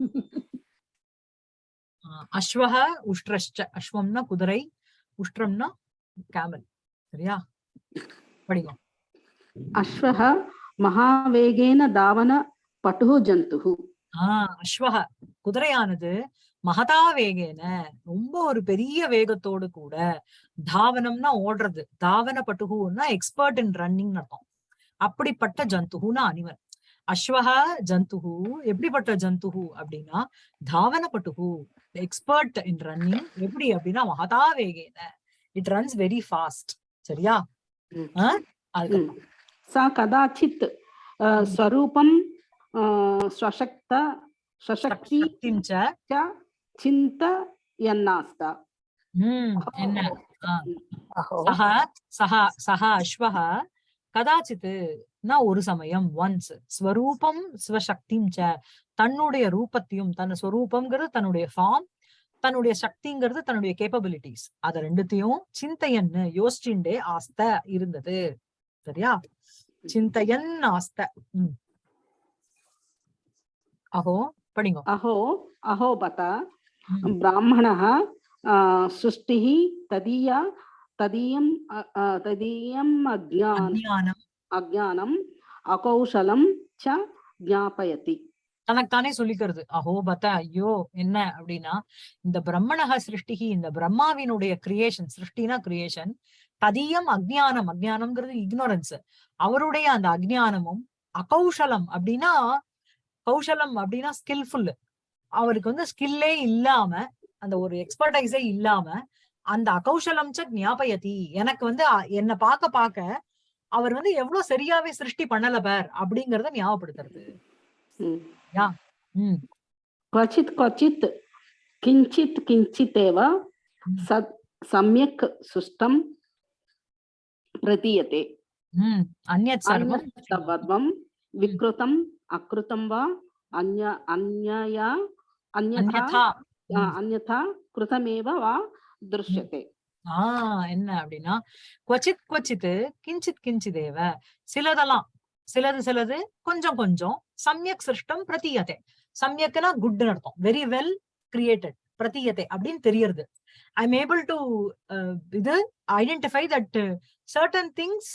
அஸ்வக உஷ்ட்ரஷ்ட அஸ்வம்னா குதிரை உஷ்ட்ரம்னா கேமல் சரியா? படிங்க அஸ்வக மகாவேகேன தாவன பட்டு ஜந்து ஆஹ் அஸ்வக குதிரையானது மகதா வேகேன ரொம்ப ஒரு பெரிய வேகத்தோடு கூட தாவனம்னா ஓடுறது. தாவன பட்டுகுன்னா எக்ஸ்பர்ட் இன் ரன்னிங் அர்த்தம். அப்படிப்பட்ட ஜந்துகுனா அனிமல் அஸ்வஹ ஜந்துஹு எப்படிப்பட்ட ஜந்துஹு அப்படின்னா தாவனப்பட்டுஹு எக்ஸ்பர்ட் இன் ரன்னிங் எப்படி அப்படின்னா மகதா வேகேன இட் ரன்ஸ் வெரி ஃபாஸ்ட் சரியா சா கதாச்சித் ஸ்வரூபம் ஸ்வசக்த சசக்தி சிந்த என்னாஸ்தா என்ன சஹ சஹ சஹ அஸ்வஹ கதாச்சித் ஒரு சமயம் ஒன்ஸ் ஸ்வரூபம் ஸ்வசக்திம் ச தன்னுடைய ரூபத்தையும் தன் ஸ்வரூபம்ங்கிறது தன்னுடைய ஃபார்ம் தன்னுடைய சக்திங்கிறது தன்னுடைய கேப்பபிலிட்டிஸ் அத ரெண்டுத்தையும் சிந்தையன்னு யோசிச்சுண்டே ஆஸ்த இருந்தது சரியா சிந்தையன் ஆஸ்த ம் அஹோ படிங்க अहो अहो बत ம். ब्राह्मणः अ, सृष्टिः तदीया तदीयं अ, अ, तदीयम् अज्ञान அஜானம் அகௌசலம் ச ஜாபயதி தனக்கானே சொல்லிக்கிறது. அஹோ பத்த ஐயோ என்ன அப்படின்னா இந்த பிரம்மணக சிருஷ்டிகி இந்த பிரம்மாவினுடைய கிரியேஷன் சிருஷ்டினா கிரியேஷன் ததியம் அஜ்ஞானம். அஜ்ஞானம்ங்கிறது இக்னோரன்ஸ் அவருடைய அந்த அக்ஞானமும் அகௌசலம் அப்படின்னா கௌசலம் அப்படின்னா ஸ்கில்ஃபுல் அவருக்கு வந்து ஸ்கில்லே இல்லாம அந்த ஒரு எக்ஸ்பர்டைஸே இல்லாம அந்த அகௌசலம் ச ஞாபயதி. எனக்கு வந்து என்னை பார்க்க பார்க்க அவர் வந்து எவ்வளவு சரியாவே சிருஷ்டி பண்ணல பார் அப்படிங்கறத ஞாபகப்படுத்துறது हम्म। ம் क्वचित् क्वचित् किञ्चित् किञ्चिदेव सत् सम्यक् सुष्ठं प्रतीयते ம் अन्यत् सर्वं सर्वं विकृतम् अकृतं वा अन्य अन्यया अन्यथा अन्यथा आ, ம். अन्यथा कृतमेव वा दृश्यते ஆஹ் என்ன அப்படின்னா கொச்சித் கொச்சித்து கிஞ்சித் கிஞ்சிதேவ சிலதெல்லாம் சிலது சிலது கொஞ்சம் கொஞ்சம் சம்யக் சிருஷ்டம் பிரதீயத்தை சம்யக்னா குட்னு அர்த்தம். வெரி வெல் கிரியேட்டட் பிரதீயத்தை அப்படின்னு தெரியறது. ஐ எம் ஏபிள் டு இது ஐடென்டிஃபை தட் சர்டன் திங்ஸ்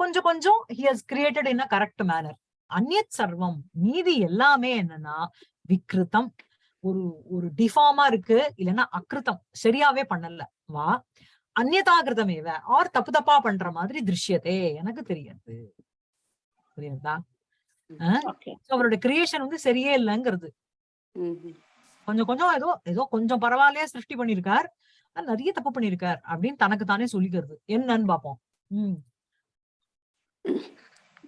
கொஞ்சம் கொஞ்சம் he has created in a correct manner அந்நியத் சர்வம் மீதி எல்லாமே என்னன்னா விக்ருதம் ஒரு ஒரு டிஃபார்மா இருக்கு இல்லைன்னா அக்ருதம் சரியாவே பண்ணல. வா அந்நதாகிருதமேவ ஆர் தப்பு தப்பா பண்ற மாதிரி திருஷ்யதே எனக்கு தெரியாது. புரியுதா? அவருடைய கிரியேஷன் வந்து சரியே இல்லைங்கிறது. கொஞ்சம் கொஞ்சம் ஏதோ ஏதோ கொஞ்சம் பரவாயில்லையா சிருஷ்டி பண்ணிருக்கார். நிறைய தப்பு பண்ணிருக்கார் அப்படின்னு தனக்கு தானே சொல்லிக்கிறது. என்னன்னு பாப்போம்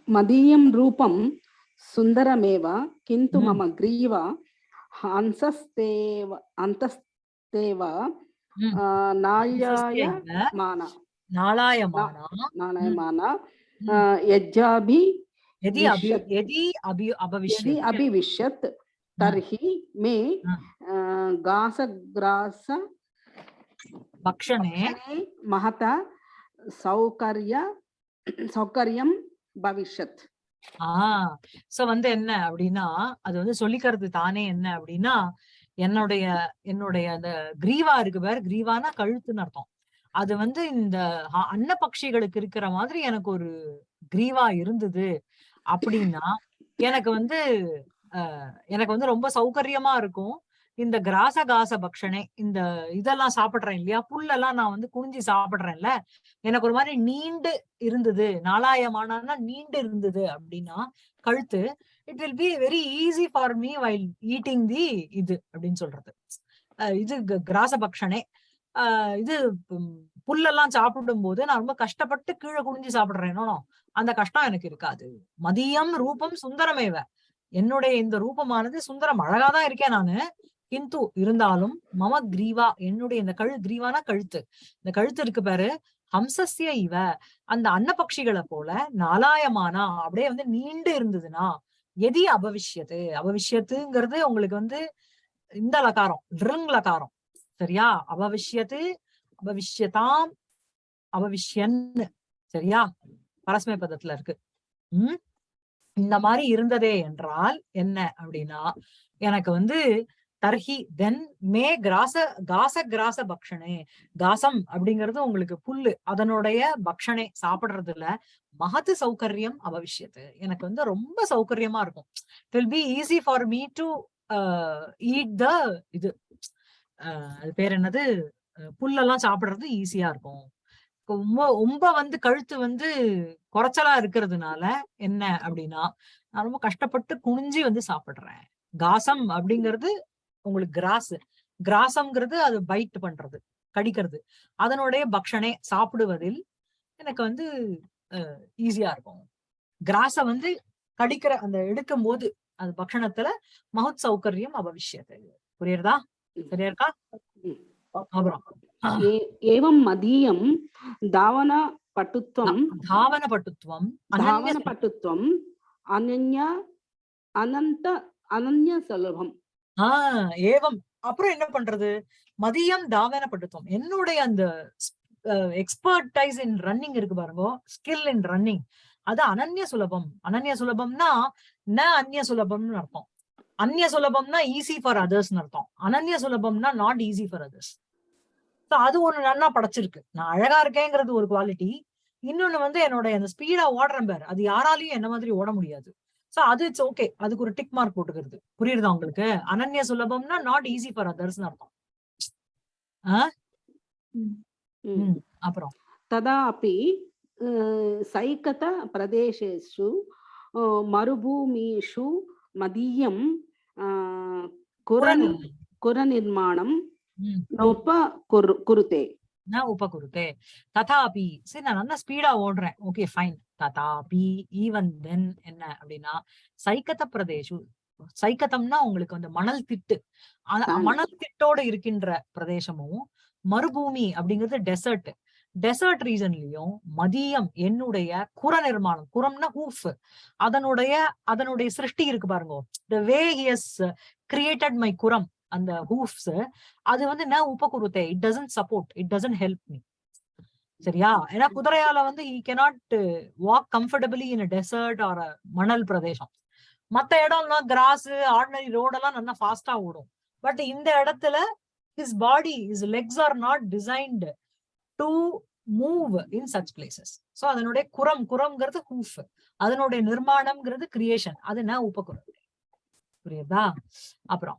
மதியம் ரூபம் சுந்தரமேவா? கிந்து மம கிரீவா? அந்தஸ்தேவ அந்தஸ்தேவா? अन्तस्तेव हम्म। आ, नाल्याय हंसस्तेव मान நாளாயமானா नालायमान आ, यज्जाभि எதி அபி विश्यत्। எதி அபி यदि அபவிஷ்யத் अभिविश्यत् तर्हि मे हा. आ, गासग्रास பக்ஷனே महत सौकर्य सौकर्यं भविष्यत् ஆஹ் சோ வந்து என்ன அப்படின்னா அது வந்து சொல்லிக்கிறது தானே என்ன அப்படின்னா என்னுடைய என்னுடைய அந்த கிரீவா இருக்கு பேர் கிரீவானா கழுத்துன்னு அர்த்தம். அது வந்து இந்த அன்ன பட்சிகளுக்கு இருக்கிற மாதிரி எனக்கு ஒரு கிரீவா இருந்தது அப்படின்னா எனக்கு வந்து எனக்கு வந்து ரொம்ப சௌகரியமா இருக்கும். இந்த கிராச காச பக்ஷனே இந்த இதெல்லாம் சாப்பிடுறேன் இல்லையா புல்லெல்லாம் நான் வந்து குனிஞ்சு சாப்பிடுறேன்ல எனக்கு ஒரு மாதிரி நீண்டு இருந்தது நாலாயமானா நீண்டு இருந்தது அப்படின்னா கழுத்து it will be very easy for me while eating the இது அப்படின்னு சொல்றது. அஹ் இது க- கிராச பக்ஷனே ஆஹ் இது புல்லெல்லாம் சாப்பிடும் போது நான் ரொம்ப கஷ்டப்பட்டு கீழே குனிஞ்சு சாப்பிடுறேனோ அந்த கஷ்டம் எனக்கு இருக்காது. மதியம் ரூபம் சுந்தரமேவ. என்னுடைய இந்த ரூபமானது சுந்தரம் அழகாதான் இருக்கேன் நானு. கிந்து இருந்தாலும் மம கிரீவா என்னுடைய இந்த கழு கிரீவானா கழுத்து. இந்த கழுத்து இருக்கு பாரு ஹம்சஸ்ய இவ. அந்த அன்னபக்ஷிகளை போல நாலாயமானா அப்படியே வந்து நீண்டு இருந்ததுன்னா எதி அபவிஷ்யத்து. அபவிஷ்யத்துங்கிறது உங்களுக்கு வந்து இந்த லகாரம் ட்ருங் லகாரம். சரியா? அபவிஷ்யத்து அபவிஷ்யதாம் அபவிஷ்யன் சரியா? பரஸ்மை பதத்துல இருக்கு. உம் இந்த மாதிரி இருந்ததே என்றால் என்ன அப்படின்னா எனக்கு வந்து தர்ஹி தென் மே கிராச காச கிராச பக்ஷனே காசம் அப்படிங்கிறது உங்களுக்கு புல்லு. அதனுடைய பக்ஷனே சாப்பிடுறதுல மகத்து சௌகரியம் அவசியத்து எனக்கு வந்து ரொம்ப சௌகரியமா இருக்கும். It will be easy for me to eat the இது uh, அது பேர் என்னது? அஹ், புல்லெல்லாம் சாப்பிடுறது ஈஸியா இருக்கும். ரொம்ப ரொம்ப வந்து கழுத்து வந்து குறைச்சலா இருக்கிறதுனால என்ன அப்படின்னா நான் ரொம்ப கஷ்டப்பட்டு குனிஞ்சி வந்து சாப்பிடுறேன். காசம் அப்படிங்கிறது உங்களுக்கு கிராஸ் கிராசம்ங்கிறது அது பைட் பண்றது கடிக்கிறது. அதனுடைய பக்ஷனே சாப்பிடுவதில் எனக்கு வந்து ஈஸியா இருக்கும். கிராஸ வந்து கடிக்கிற அந்த எடுக்கும் போது அது பக்ஷணத்துல மகத் சௌகரியம் அபவிஷ்யது. புரியுறதா? சரியா இருக்கா அப்புறம் ஏவம் மதியம் தாவன பட்டுத்துவம் தாவன பட்டுத்துவம் தாவன பட்டுத்துவம் அனன்யா அனந்த அனன்ய சுலபம். ஆஹ் ஏவம். அப்புறம் என்ன பண்றது? மதியம் தாவன என்னுடைய அந்த எக்ஸ்பர்டைஸ் இன் ரன்னிங் இருக்கு பாருங்க ஸ்கில் இன் ரன்னிங் அது அனன்ய சுலபம். அனன்ய சுலபம்னா ந அந்நிய சுலபம்னு அர்த்தம். அந்நிய சுலபம்னா ஈஸி ஃபார் அதர்ஸ்னு அர்த்தம். அனன்ய சுலபம்னா நாட் ஈஸி ஃபார் அதர்ஸ் அது ஒண்ணு நன்னா படைச்சிருக்கு. நான் அழகா இருக்கேங்கிறது ஒரு குவாலிட்டி இன்னொன்னு வந்து என்னோட அந்த ஸ்பீடா ஓடுறேன் பேர். அது யாராலையும் என்ன மாதிரி ஓட முடியாது. சோ அது இட்ஸ் ஓகே அதுக்கு ஒரு டிக் மார்க் போட்டுக்கிறது. புரியுதா உங்களுக்கு? அனன்ய சுலபம்னா நாட் ஈஸி ஃபார் அதர்ஸ் அர்த்தம். அப்புறம். ததாபி சைகத பிரதேசேஷு மருபூமிஷு மதியம் குரநிர்மாணம் நோப்ப குருத்தே. நான் உப்ப கொடுத்து ததாபி சரி நான் நல்லா ஸ்பீடா ஓடுறேன். ஓகே ஃபைன் ததாபி ஈவன் தென் என்ன? அப்படின்னா சைக்கத்த பிரதேஷு சைக்கத்தம்னா உங்களுக்கு வந்து மணல் திட்டு. மணல் திட்டோட இருக்கின்ற பிரதேசமும் மறுபூமி அப்படிங்கிறது டெசர்ட் டெசர்ட் ரீசன்லயும் மதியம் என்னுடைய குர நிர்மாணம் குரம்னா ஹூஃப் அதனுடைய அதனுடைய சிருஷ்டி இருக்கு பாருங்க. The way he has created my குரம் அந்த ஹூஃப்ஸ் அது வந்து ந உபகுருத்தே it doesn't support it doesn't help me சரியா? ஏன்னா குதிரையால வந்து he cannot walk comfortably in desert or மணல் பிரதேசம். மத்த இடம்லாம் கிராஸ் ஆர்டினரி ரோடெல்லாம் நல்லா ஃபாஸ்டா ஓடும். பட் இந்த இடத்துல his body his legs are not designed to move in such places so அதனுடைய குரம் குரம்ங்கிறது ஹூஃப் அதனுடைய நிர்மாணம்ங்கிறது கிரியேஷன் அது என்ன உபகுரம் புரியுதா? அப்புறம்.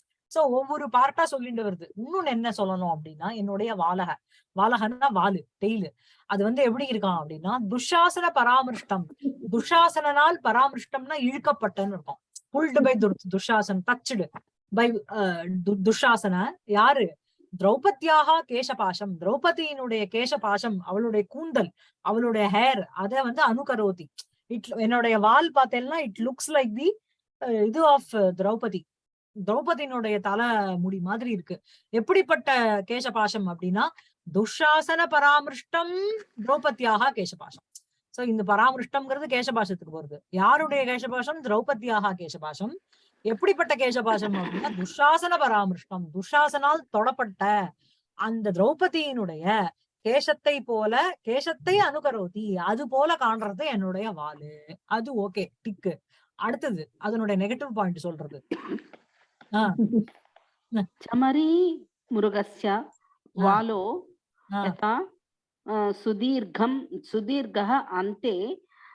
சோ ஒவ்வொரு பார்ட்டா சொல்லிட்டு வருது. இன்னொன்னு என்ன சொல்லணும் அப்படின்னா என்னுடைய வாலக வாலகன்னா வாலு டெய்லு அது வந்து எப்படி இருக்கான் அப்படின்னா துஷாசன பராமருஷ்டம். துஷாசனால் பராமருஷ்டம்னா இழுக்கப்பட்டன்னு இருக்கும். Pulled by Dushasana touched by Dushasana யாரு? திரௌபதியாக கேசபாசம் திரௌபதியினுடைய கேசபாசம் அவளுடைய கூந்தல் அவளுடைய ஹேர் அத வந்து அனுகரோதி இட் என்னுடைய வால் பார்த்தேன்னா இட் லுக்ஸ் லைக் தி இது ஆஃப் திரௌபதி. திரௌபதியினுடைய தலை முடி மாதிரி இருக்கு. எப்படிப்பட்ட கேசபாஷம் அப்படின்னா துஷாசன பராமருஷ்டம் திரௌபதியாக கேசபாஷம் சோ இந்த பராமருஷ்டம்ங்கிறது கேசபாஷத்துக்கு வருது யாருடைய கேசபாஷம் திரௌபதியாக கேசபாஷம் எப்படிப்பட்ட கேசபாஷம் அப்படின்னா துஷாசன பராமருஷ்டம் துஷாசனால் தொடப்பட்ட அந்த திரௌபதியினுடைய கேசத்தை போல கேசத்தை அனுகரோதி அது போல காண்றது என்னுடைய வாலு. அது ஓகே டிக்கு. அடுத்தது அதனுடைய நெகட்டிவ் பாயிண்ட் சொல்றது. ஆஹ் चमरी मृगस्य वालो ஆஹ் यथा अ, सुदीर्घं सुदीर्घः अन्ते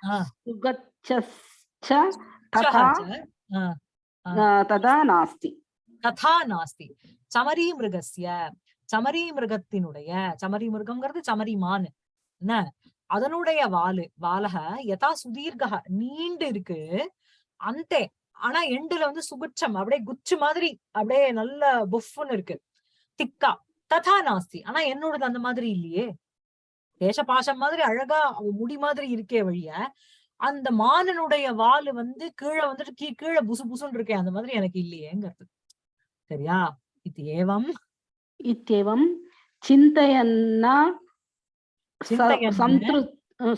ஆஹ் सुगच्छश्च तथा ஆஹ் अ, तथा नास्ति ததா நாஸ்தி சமரி மிருகஸ்ய சமரி மிருகத்தினுடைய சமரி மிருகம்ங்கிறது சமரி மான் என்ன அதனுடைய வாலு வாலக யதா சுதீர்கா நீண்டு இருக்கு அந்தே ஆனா எண்டுல வந்து சுகுச்சம் அப்படியே குச்சு மாதிரி அப்படியே நல்ல பொஃப்னு இருக்கு. திக்கா ததா நாஸ்தி. ஆனா என்னோடது அந்த மாதிரி இல்லையே. தேசபாசம் மாதிரி அழகா முடி மாதிரி இருக்கே வழிய அந்த மானனுடைய வாலு வந்து கீழே வந்துட்டு கீழே புசு புசுன்னு இருக்கே அந்த மாதிரி எனக்கு இல்லையேங்கிறது. சரியா? இது ஏவம். இத்தேவம். சிந்தையன்னா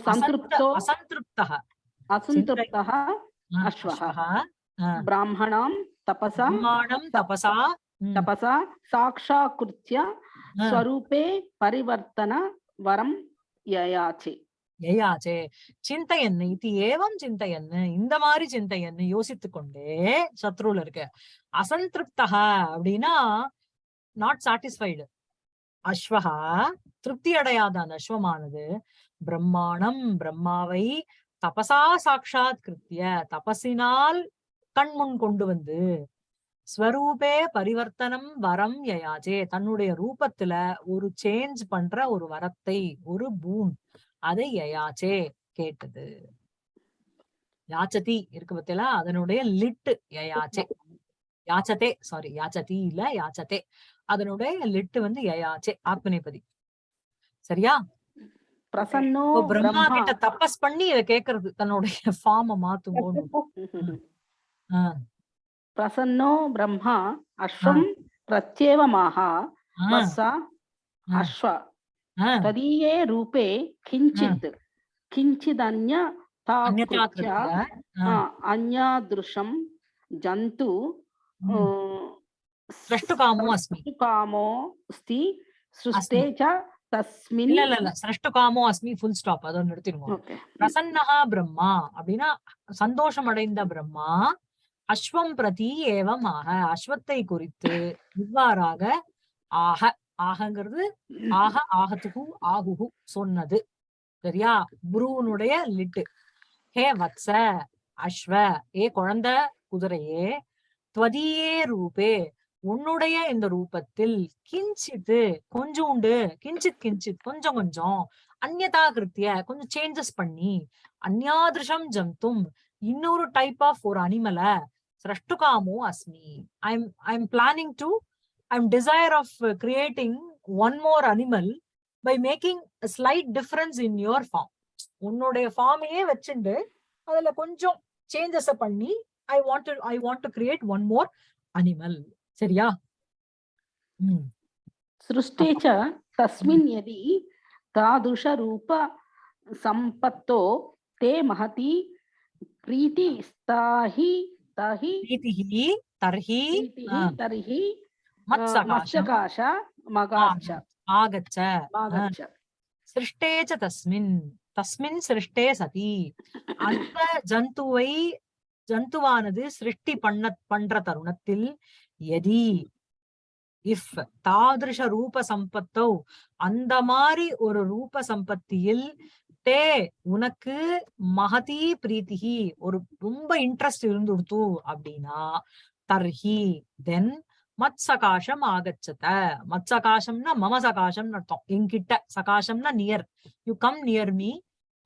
சம்திருப்தோ? அசந்திருப்தா அசந்திருப்தா அஸ்வஹ. सन्तृप्तो असन्तृप्तः असन्तृप्तः हा, अश्वः अश्वः हा, ब्राह्मणां तपसा ब्रह्माणं स- तपसा हम्म, तपसा साक्षाकृत्य हा, स्वरूपे परिवर्तन वरं ययाचे யயாச்சே சிந்தையன் இது ஏவம் சிந்தையன் இந்த மாதிரி சிந்தையன் யோசித்து கொண்டே சத்ருல இருக்கு அசந்திருப்தா அப்படின்னா நாட் சாட்டிஸ்ஃபைடு அஸ்வஹா திருப்தி அடையாத அந்த அஸ்வமானது பிரம்மாணம் பிரம்மாவை தபசா சாட்சாத் கிருத்திய தபசினால் கண்முன் கொண்டு வந்து ஸ்வரூபே பரிவர்த்தனம் வரம் யயாஜே. தன்னுடைய ரூபத்துல ஒரு சேஞ்ச் பண்ற ஒரு வரத்தை ஒரு பூம் அதை யயாச்சே கேட்டது. யாச்சதி இருக்கு பத்தியெல்லாம் அதனுடைய லிட்டு யயாச்சே யாச்சதே சாரி யாச்சதி இல்ல யாச்சதே. அதனுடைய லிட்டு வந்து யயாச்சே ஆத்மநேபதி. சரியா? பிரசன்னோ பிரம்மா கிட்ட தப்பஸ் பண்ணி இத கேக்குறது தன்னுடைய ஃபார்ம மாத்துவோம் ఆ, ప్రసన్నో బ్రహ్మ ఆ, అశ్వం ప్రత్యేవమాహ ఆ, మస్స ఆ, అశ్వ ఆ. తదీయే రూపే ఆ, కించిద్ కించిదన్య అన్యతా తాకృత్య కృత్య ఆ, అన్యాదృశం జంతు ఆ, ఉమ్, ద్రష్టుకామో అస్మి సృష్టుకామో అస్తి సృష్టే అస్మి చ తస్మిన్ இல்ல இல்ல இல்ல சிரஷ்டுகாமோ அஸ்மி ஃபுல் ஸ்டாப் அதை ஒன்று எடுத்துருவோம் ஓகே பிரசன்னஹா பிரம்மா அப்படின்னா சந்தோஷம் அடைந்த பிரம்மா அஸ்வம் பிரதி ஏவம் ஆக. அஸ்வத்தை குறித்து இவ்வாறாக ஆக ஆகங்கிறது ஆக ஆகத்துகு ஆகுகு சொன்னது. சரியா? புருவனுடைய லிட்டு. ஹே வத்ச அஸ்வ ஏ குழந்தை குதிரையே துவதியே ரூபே உன்னுடைய இந்த ரூபத்தில் கிஞ்சித்து கொஞ்சோண்டு கிஞ்சித் கிஞ்சித் கொஞ்சம் கொஞ்சம் அந்நதா கிருத்திய கொஞ்சம் சேஞ்சஸ் பண்ணி அந்யாதிருஷம் ஜந்தும் இன்னொரு டைப் ஆஃப் ஒரு அனிமலை சிரஷ்டுகாமோ அஸ்மி I'm I'm planning to I'm desire of creating one more animal by making slight difference in your form உன்னுடைய ஃபார்மையே வச்சுண்டு அதுல கொஞ்சம் சேஞ்சஸ் பண்ணி I want I want to create one more animal சரியா ம் सृष्टे च तस्मिन् यदि तादृशरूप सम्पत्तो ते महती प्रीतिस्ताहि ताहि प्रीतिः तर्हि प्रीतिः आ, तर्हि अ, मत्सकाशम् मत्स्यकाश मगाच्छ आगच्छ मागच्छ சிருஷ்டே ச தஸ்மின் தஸ்மின் சிருஷ்டே சதி அந்த ஜந்துவை ஜந்துவானது சிருஷ்டி பண்ண பண்ற தருணத்தில் எதி இஃப் தாதிருஷ ரூப சம்பத்தோ அந்த மாதிரி ஒரு ரூப சம்பத்தியில் தே உனக்கு மகதி பிரீத்திகி ஒரு ரொம்ப இன்ட்ரெஸ்ட் இருந்துடுத்து அப்படின்னா தர்ஹி தென் மத் சகாசம் ஆகச்சத மத் சகாசம்னா மம சகாசம்னு அர்த்தம் என்கிட்ட சகாசம்னா near you come near me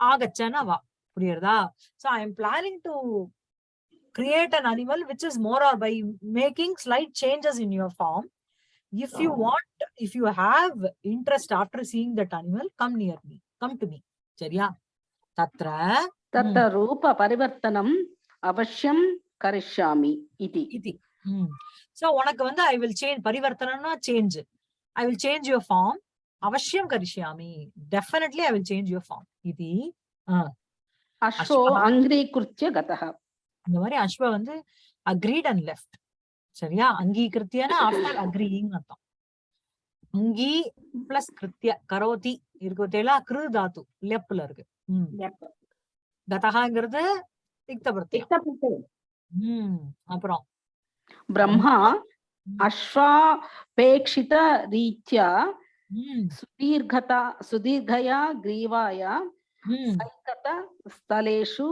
ஆகச்சனா வா புரியுறதா so I am planning to create an animal which is more or by making slight changes in your form if you want if you have interest after seeing that animal come near me come to me சரியா? தத்ர தத்த ரூப பரிவர்த்தனம் அவசியம் கரிஷாமி இது. இது. So உனக்கு வந்து I will change பரிவர்த்தனம்னா change I will change your form அவசியம் கரிஷாமி definitely I will change your form இது. அஸ்வோ அங்கிரீகிருத்திய கதஹ. இந்த மாதிரி அஸ்வ வந்து அக்ரீட் அண்ட் லெஃப்ட் சரியா? அங்கீகிருத்தியனா ஆஃப்டர் அக்ரீயிங் அர்த்தம். அங்கி பிளஸ் கிருத்திய கரோதி இருக்கிறதா கிரு தாத்து லெப்ல இருக்கு. கதகாங்கிறது திக்தபிரத்தியம் அப்புறம். பிரம்மா அஸ்வாபேட்சித ரீத்யா சுதீர்கதா சுதீர்கயா கிரீவாய சைகத ஸ்தலேஷு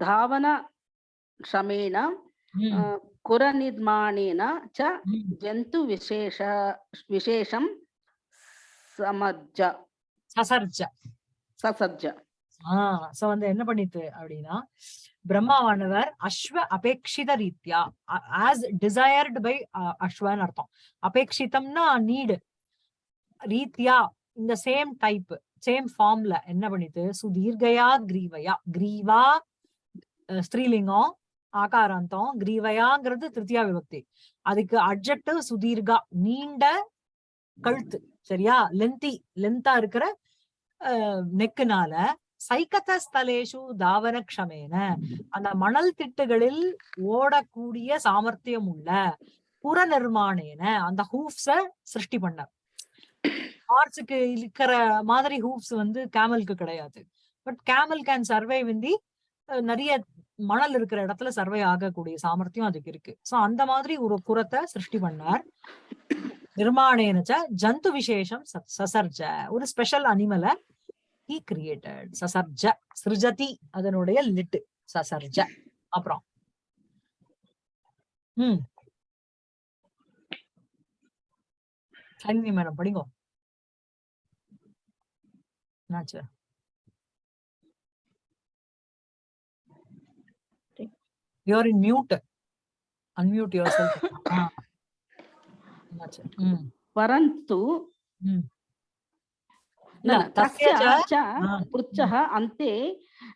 தாவன ஷமேன ம், ச ஜந்து விசேஷ விசேஷம் విశేష சசர்ஜ. சசர்ஜ. ஆஹ் சோ வந்து என்ன பண்ணிட்டு அப்படின்னா பிரம்மாவானவர் அஸ்வ அபேட்சித ரீத்யா ஆஸ் டிசையர்டு பை அஸ்வன்னு அர்த்தம். அபேட்சிதம்னா நீடு ரீத்யா இந்த சேம் டைப் சேம் ஃபார்ம்ல என்ன பண்ணிட்டு சுதீர்கயா கிரீவையா கிரீவா அஹ், ஸ்திரீலிங்கம் ஆகாராந்தம் கிரீவையாங்கிறது திருத்தியா விபக்தி. அதுக்கு அட்ஜெக்டிவ் சுதீர்கா நீண்ட கழுத்து சரியா? லென்தி லென்த்தா இருக்கிற நெக்குனால சைக்கத ஸ்தலேஷு தாவன க்ஷமேன அந்த மணல் திட்டுகளில் ஓடக்கூடிய சாமர்த்தியம் உள்ள புற நிர்மாணேன அந்த ஹூப்ஸ சிருஷ்டி பண்ணார். ஹார்ஸுக்கு இருக்கிற மாதிரி ஹூப்ஸ் வந்து கேமலுக்கு கிடையாது. பட் கேமல் கேன் சர்வை விந்தி நிறைய மணல் இருக்கிற இடத்துல சர்வே ஆகக்கூடிய சாமர்த்தியம் அதுக்கு இருக்கு. சோ அந்த மாதிரி ஒரு குரத்தை சிருஷ்டி பண்ணார். நிர்மாணேனச்ச ஜந்து விசேஷம் ச- சசர்ஜ. ஒரு ஸ்பெஷல் அனிமலை ஹி கிரியேட்டட் சசர்ஜ. சிருஜதி அதனுடைய லிட்டு. சசர்ஜ. அப்புறம். ம். மேடம் படிங்க. என்னாச்சு? you are in mute unmute yourself என்னாச்சு ம் परन्तु ம் न, இல்ல न, தஸ்ய तस्य ச- च ஆ, पृच्छः अन्ते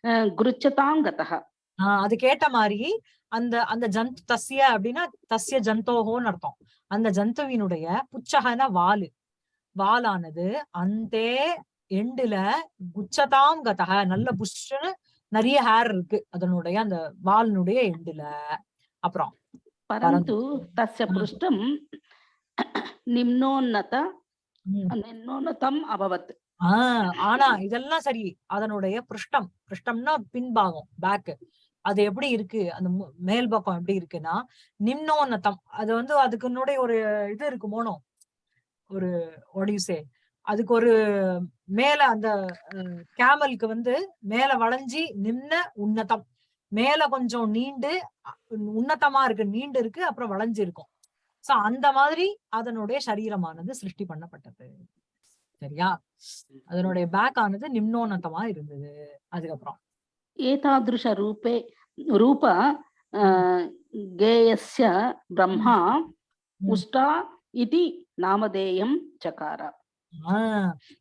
अ, गृच्छतां गतः ஆ, அது கேட்ட மாதிரி அந்த அந்த ஜந்து தஸ்ய அப்படின்னா தஸ்ய ஜந்தோஹோன்னு அர்த்தம் அந்த ஜந்துவினுடைய புச்சகன வாலு வாலானது அந்தே எண்டுல குச்சதாம் கதக நல்ல புஷ்ஷுன்னு நிறைய ஹேர் இருக்கு. அதனுடைய அந்த வாலினுடைய எண்டுல அப்புறம் பரந்து தஸ்ய புருஷ்டம் நிம்னோன்னதம் அபவத். ஆஹ் ஆனா இதெல்லாம் சரி. அதனுடைய புருஷ்டம். புருஷ்டம்னா பின்பாகம் பேக்கு அது எப்படி இருக்கு? அந்த மேல் பக்கம் எப்படி இருக்குன்னா நிம்னோன்னதம். அது வந்து அதுக்குன்னுடைய ஒரு இது இருக்கு மோனோ. ஒரு ஒடியூசே அதுக்கு ஒரு மேல அந்த கேமலுக்கு வந்து மேல வளைஞ்சி நின்ன உன்னதம். மேல கொஞ்சம் நீண்டு உன்னதமா இருக்கு நீண்டு இருக்கு அப்புறம் வளைஞ்சு இருக்கும். சோ அந்த மாதிரி அதனுடைய சரீரமானது சிருஷ்டி பண்ணப்பட்டது. சரியா? அதனுடைய பேக் ஆனது நிம்னோன்னதமா இருந்தது. அதுக்கப்புறம். ஏதாதிருஷ ரூபே ரூப கேயஸ்ய பிரம்மா உஷ்டா இது நாமதேயம் சகாரா.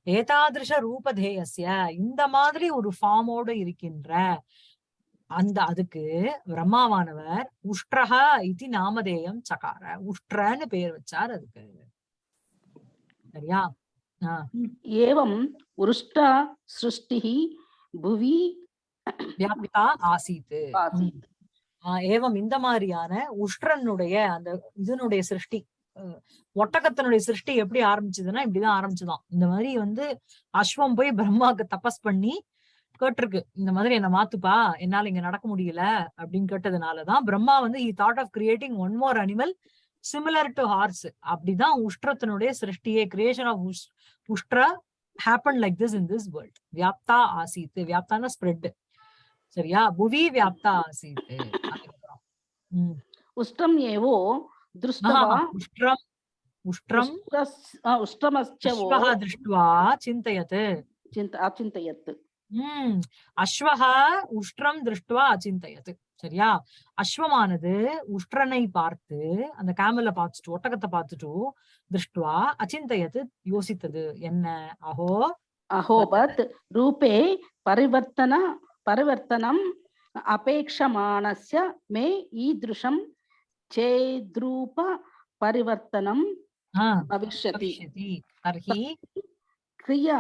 ஏதாதிருஷ ரூபதேயசிய இந்த மாதிரி ஒரு ஃபார்மோட இருக்கின்ற அந்த அதுக்கு பிரம்மாவானவர் உஷ்டரா இது நாமதேயம் சகார. உஷ்டன்னு பேர் வச்சார் அதுக்கு. சரியா? ஏவம் உருஷ்டா சிருஷ்டி புவி வியாபிதா ஆசீத்து ஏவம் இந்த மாதிரியான உஷ்டனுடைய அந்த இதனுடைய சிருஷ்டி. ஒட்டகத்தினுடைய சிருஷ்டி எப்படி ஆரம்பிச்சதுன்னா இப்படிதான் ஆரம்பிச்சுதான் இந்த மாதிரி வந்து அஸ்வம் போய் பிரம்மாவுக்கு தபஸ் பண்ணி கேட்டிருக்கு இந்த மாதிரி என்ன மாத்துப்பா என்னால இங்க நடக்க முடியல அப்படின்னு கேட்டதுனாலதான் பிரம்மா வந்து he thought of creating one more animal similar to horse அப்படிதான் உஷ்டத்தினுடைய சிருஷ்டியே creation of உஷ்ட்ரா happen like this in this world வியாப்தா ஆசித்து வியாப்தான ஸ்ப்ரெட் சரியா? புவி வியாப்தா ஆசித்து. உஷ்டம் ஏவோ दृष्ट्वा ஆஹா, உஷ்ட்ரம் உஷ்ட்ரம் उष्ट्रस्- अ, उष्ट्रमश्चवो அஸ்வஹ திருஷ்டுவா சிந்தயத் चिन्त अचिन्तयत् உம் அஸ்வஹா உஷ்ட்ரம் திருஷ்டுவா அச்சிந்தயத் சரியா அஸ்வமானது உஷ்ட்ரனை பார்த்து அந்த கேமல பார்த்துட்டு ஒட்டகத்தை பார்த்துட்டு திருஷ்டுவா அச்சிந்தயத் யோசித்தது என்ன அஹோ अहोबत् रूपे परिवर्तन परिवर्तनम् अपेक्षमाणस्य मे ईदृशं चेद्रूप परिवर्तनं ஆஹ் भविष्यति பவிஷ்யதி தர்ஹி क्रिया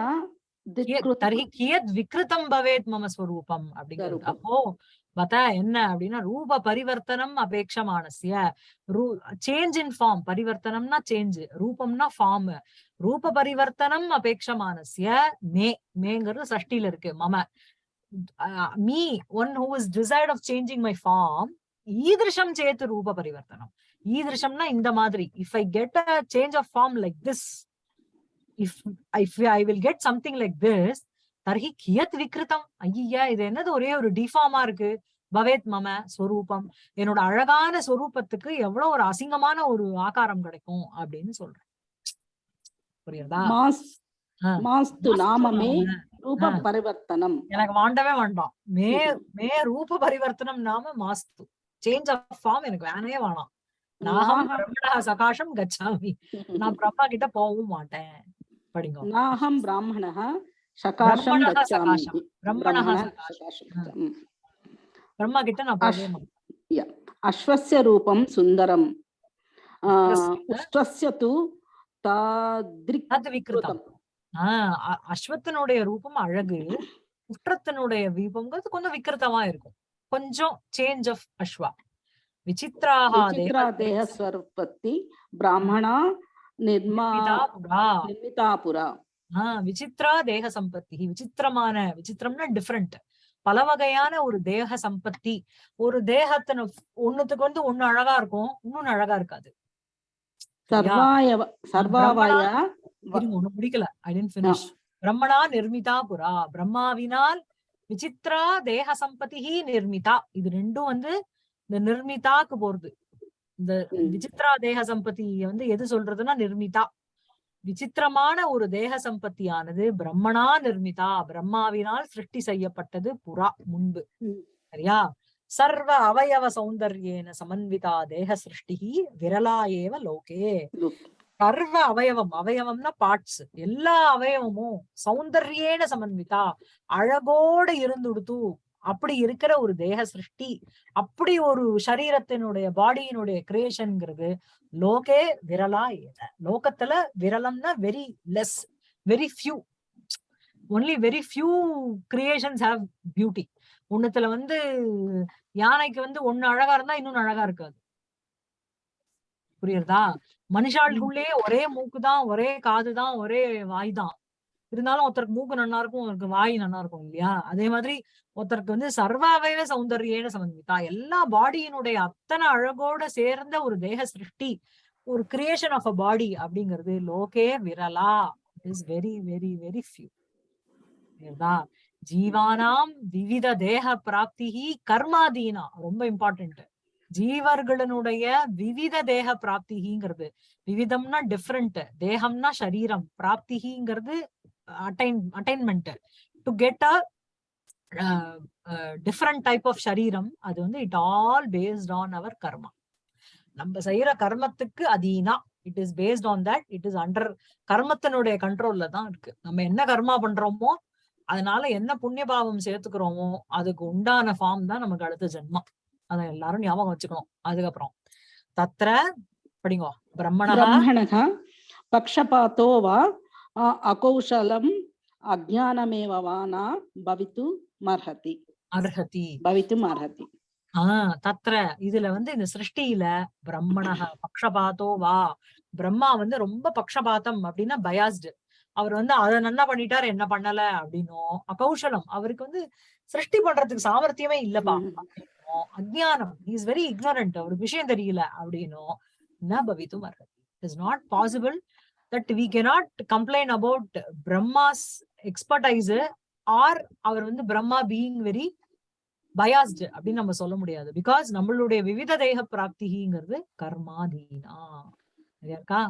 கியத் दिक्कृत தர்ஹி கியத் விக்ருதம் பவேத் மம ஸ்வரூபம் அப்படிங்கிறது ஸ்வரூபம். அப்போ பதா என்ன அப்படின்னா ரூப பரிவர்த்தனம் அபேட்சமானஸ்ய ரூ சேஞ்ச் இன் ஃபார்ம் பரிவர்த்தனம்னா சேஞ்ச் ரூபம்னா ஃபார்ம் ரூப பரிவர்த்தனம் அபேட்சமானஸ்ய மே மேங்கிறது சஷ்டில இருக்கு மம me one who is decide of changing my form ஈதிருஷம் சேத்து ரூப பரிவர்த்தனம். ஈதிருஷம்னா இந்த மாதிரி if I get a change of form like this if if I will get something like this தர்ஹி கியத் விக்ருதம். ஐயா இது என்னது? ஒரே ஒரு டிஃபார்மா இருக்கு. பவேத் மம ஸ்வரூபம் என்னோட அழகான ஸ்வரூபத்துக்கு எவ்வளவு ஒரு அசிங்கமான ஒரு ஆகாரம் கிடைக்கும் அப்படின்னு சொல்றேன். புரியுதா மாஸ்து நாமமே ரூப பரிவர்த்தனம். எனக்கு வாண்டவே வேண்டாம். மே மே ரூப பரிவர்த்தனம் நாம மாஸ்து. சேஞ்ச் ஆஃப் ஃபார்ம் எனக்கு வேணவே வேணாம். நாகம் பிரம்மணா சகாஷம் கச்சாமி. நான் பிரம்மா கிட்ட போகவும் மாட்டேன். படிங்க. நாகம் பிராமணா சகாஷம் பிரம்மணா பிரம்மா கிட்ட நான் போகவும் மாட்டேன். அஸ்வஸ்ய ரூபம் சுந்தரம். உஷ்டஸ்ய து தாத்விகிருதம். அஸ்வத்தினுடைய ரூபம் அழகு. உற்றத்தினுடைய ரூபம்ங்கிறது கொஞ்சம் விக்கிருத்தமா இருக்கும். கொஞ்சம் சேஞ்ச் ஆஃப் அஸ்வா விசித்ராக தேகஸ்வரூபத்தி. பிராமணா நிர்மா நிர்மிதாபுரா. விசித்ரா தேக சம்பத்தி விசித்திரமான விசித்திரம்னா டிஃப்ரெண்ட் பல வகையான ஒரு தேக சம்பத்தி ஒரு தேகத்தின ஒண்ணுத்துக்கு வந்து ஒண்ணு அழகா இருக்கும் இன்னொன்னு அழகா இருக்காது. முடிக்கல ஐ டென்ட் பிரம்மனா நிர்மிதா புரா பிரம்மாவினால் விசித்ரா தேக சம்பதி நிர்மிதா. இது ரெண்டும் வந்து இந்த நிர்மிதாக்கு போறது. இந்த. விசித்ரா தேக சம்பத்தி வந்து எது சொல்றதுன்னா நிர்மிதா. விசித்திரமான ஒரு தேக சம்பத்தியானது பிரம்மணா நிர்மிதா. பிரம்மாவினால் சிருஷ்டி செய்யப்பட்டது புறா முன்பு. சரியா? சர்வ அவயவ சௌந்தர்யேன சமன்விதா தேக சிருஷ்டி விரலா ஏவ லோகே. சர்வ அவயவம். அவயவம்னா பார்ட்ஸ் எல்லா அவயவமும் சௌந்தர்யேன சமன்விதா. அழகோட இருந்துடுத்து. அப்படி இருக்கிற ஒரு தேக சிருஷ்டி அப்படி ஒரு சரீரத்தினுடைய பாடியினுடைய கிரியேஷன்ங்கிறது லோகே விரலா ஏத லோகத்துல விரலம்னா very less very few only very few creations have beauty ஒண்ணுத்துல வந்து யானைக்கு வந்து ஒண்ணு அழகா இருந்தா இன்னொன்னு அழகா இருக்காது. புரியுறதா? மனுஷாளுக்குள்ளேயே ஒரே மூக்கு தான் ஒரே காது தான் ஒரே வாய் தான் இருந்தாலும் ஒருத்தருக்கு மூக்கு நன்னா இருக்கும் ஒருத்தருக்கு வாய் நன்னா இருக்கும் இல்லையா? அதே மாதிரி ஒருத்தருக்கு வந்து சர்வாவயவ சௌந்தர்யேன சம்பந்தித்தா எல்லா பாடியினுடைய அத்தனை அழகோட சேர்ந்த ஒரு தேக சிருஷ்டி ஒரு கிரியேஷன் ஆஃப் அ பாடி அப்படிங்கிறது லோகே விரலா. Is very very very few ஜீவானாம் விவித தேக பிராப்திகி கர்மாதீனா. ரொம்ப இம்பார்ட்டன்ட் ஜீவர்களுடைய விவித தேக பிராப்திகிங்கிறது. விவிதம்னா டிஃப்ரெண்ட் தேகம்னா சரீரம் பிராப்திகிங்கிறது attain attainment to get a different type of சரீரம் அது வந்து it all based on our karma நம்ம செய்யற கர்மத்துக்கு Athena. It is based on that it is under கர்மத்தினுடைய கண்ட்ரோல்ல தான் இருக்கு. நம்ம என்ன கர்மா பண்றோமோ அதனால என்ன புண்ணிய பாவம் சேர்த்துக்கிறோமோ அதுக்கு உண்டான ஃபார்ம் தான் நமக்கு அடுத்த ஜென்மம். அத எல்லாரும் ஞாபகம் வச்சுக்கணும். அதுக்கப்புறம் தத்ர படிங்கோ பிரம்மணக பக்ஷபாத்தோ வா அகௌஷலம் அஜானமேவானா பவித்து மர்ஹதி. அர்ஹதி பவித்து மர்ஹதி. ஆஹ் தத்ர இதுல வந்து இந்த சிருஷ்டியில பிரம்மணக பக்ஷபாத்தோ வா பிரம்மா வந்து ரொம்ப பக்ஷபாத்தம் அப்படின்னா பயாஸ்டு அவர் வந்து அதை நல்லா பண்ணிட்டாரு என்ன பண்ணல அப்படின்னும். அகௌஷலம் அவருக்கு வந்து சிருஷ்டி பண்றதுக்கு சாமர்த்தியமே இல்லப்பா. அஜ்ஞானம் இஸ் வெரி இக்னோரண்ட் அவருக்கு விஷயம் தெரியல அப்படின்னும் ந பவித்தும் அர்ஹதி is not possible that we cannot complain about Brahma's expertise or our வந்து பிரம்மா பீயிங் வெரி பயாஸ்டு அப்படின்னு நம்ம சொல்ல முடியாது. பிகாஸ் நம்மளுடைய விவித தேக பிராப்திங்கிறது கர்மாதீனா. சரியா இருக்கா?